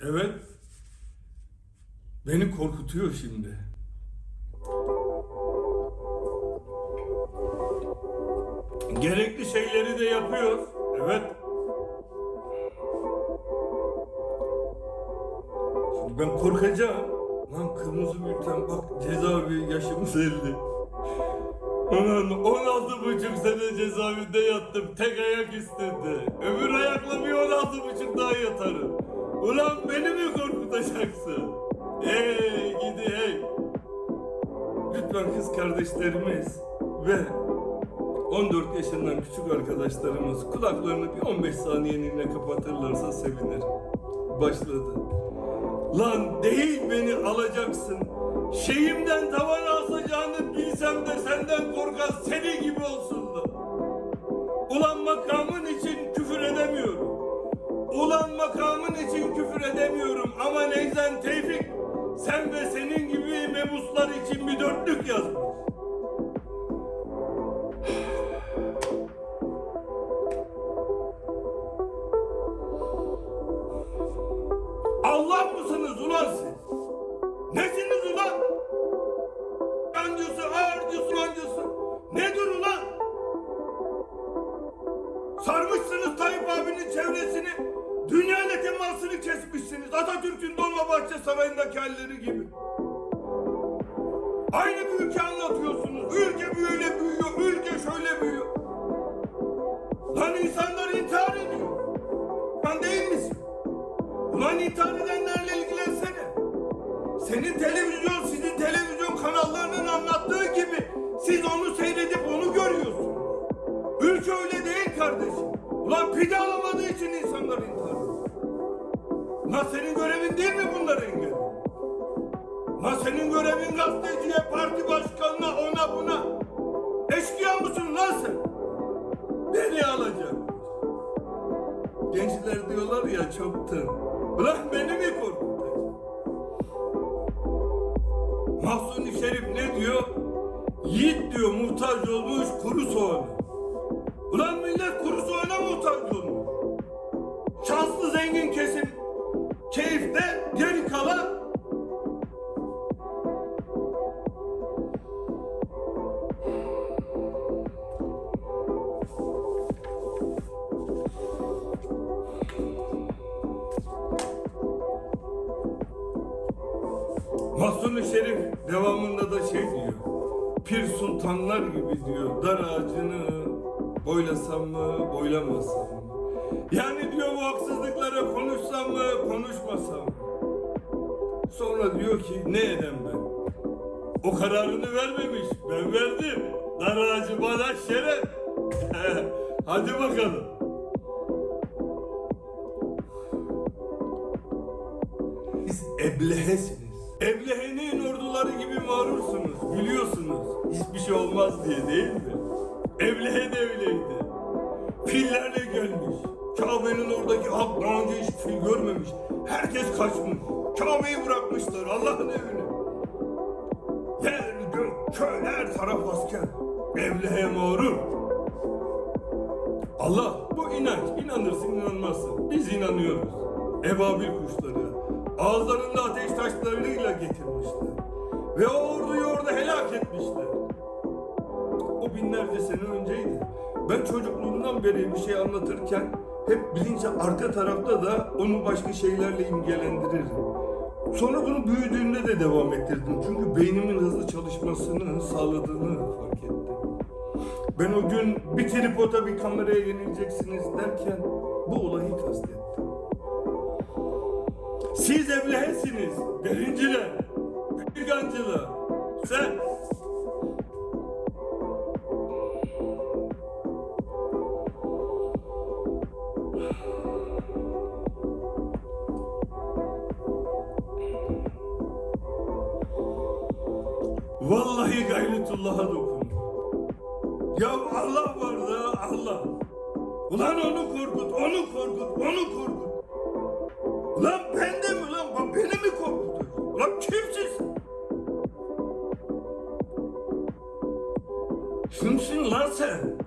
Evet. Beni korkutuyor şimdi. Gerekli şeyleri de yapıyor. Evet. Şimdi ben korkacağım. Lan kırmızı bülten bak cezaevi yaşımız 50. Ulan 16 buçuk sene cezaevinde yattım. Tek ayak istedi. Öbür ayakla bir 16 buçuk daha yatarım. Ulan beni mi korkutacaksın? Hey gidi hey. Lütfen kız kardeşlerimiz ve 14 yaşından küçük arkadaşlarımız kulaklarını bir 15 saniyeliğine kapatırlarsa sevinirim. Başladı. Lan değil beni alacaksın. Şeyimden tavan asacağını bilsem de senden korkan seni gibi olsun. Ulan makamın makamın için küfür edemiyorum ama Neyzen Tevfik sen ve senin gibi mebuslar için bir dörtlük yazmış. Allah mısınız ulan siz? Nesiniz ulan? Yancısı, ağırcısı, mancısı. Nedir ulan? Temasını kesmişsiniz. Atatürk'ün Dolmabahçe Sarayı'ndaki halleri gibi. Aynı bir ülke anlatıyorsunuz. Ülke böyle büyüyor, ülke şöyle büyüyor. Lan insanlar intihar ediyor. Lan değil misin? Ulan intihar edenlerle ilgilensene. Senin televizyon, sizin televizyon kanallarının anlattığı gibi siz onu senin görevin değil mi bunları engellemek? Ulan senin görevin gazeteciye, parti başkanına, ona buna. Eşkıya mısın lan sen? Beni alacak. Gençler diyorlar ya çoktan. Ulan beni mi korkutacak? Mahsuni Şerif ne diyor? Yiğit diyor muhtaç olmuş kuru soğana. Mahsuni Şerif devamında da şey diyor. Pir sultanlar gibi diyor. Dar ağacını boylasam mı, boylamasam mı? Yani diyor bu haksızlıklara konuşsam mı, konuşmasam mı? Sonra diyor ki ne edem ben? O kararını vermemiş. Ben verdim. Dar ağacı bana şeref. Hadi bakalım. Siz eblehesiniz. Eblehenin orduları gibi mağrursunuz. Biliyorsunuz. Hiçbir şey olmaz diye değil mi? Eblehe de öyleydi. Fillerle gelmiş. Kabe'nin oradaki halk daha önce hiç fil görmemiş. Herkes kaçmış. Kabe'yi bırakmışlar Allah'ın evine. Yer, gök, köy, her taraf asker. Eblehe mağrur. Allah bu inanç. İnanırsın inanmazsın. Biz inanıyoruz. Ebabil kuşları. Ağızlarında ateş taşlarıyla getirmişler. Ve o orduyu orada helak etmişler. O binlerce sene önceydi. Ben çocukluğumdan beri bir şey anlatırken hep bilince arka tarafta da onu başka şeylerle imgelendiririm. Sonra bunu büyüdüğümde de devam ettirdim. Çünkü beynimin hızlı çalışmasını sağladığını fark ettim. Ben o gün bir tripoda bir kameraya yenileceksiniz derken bu olayı kastettim. Siz evlihesiniz, birinciler, peygancılar. Sen Vallahi gayretullah'a dokun. Ya Allah var da Allah. Ulan onu korkut, onu korkut, onu korkut. 新春乐色。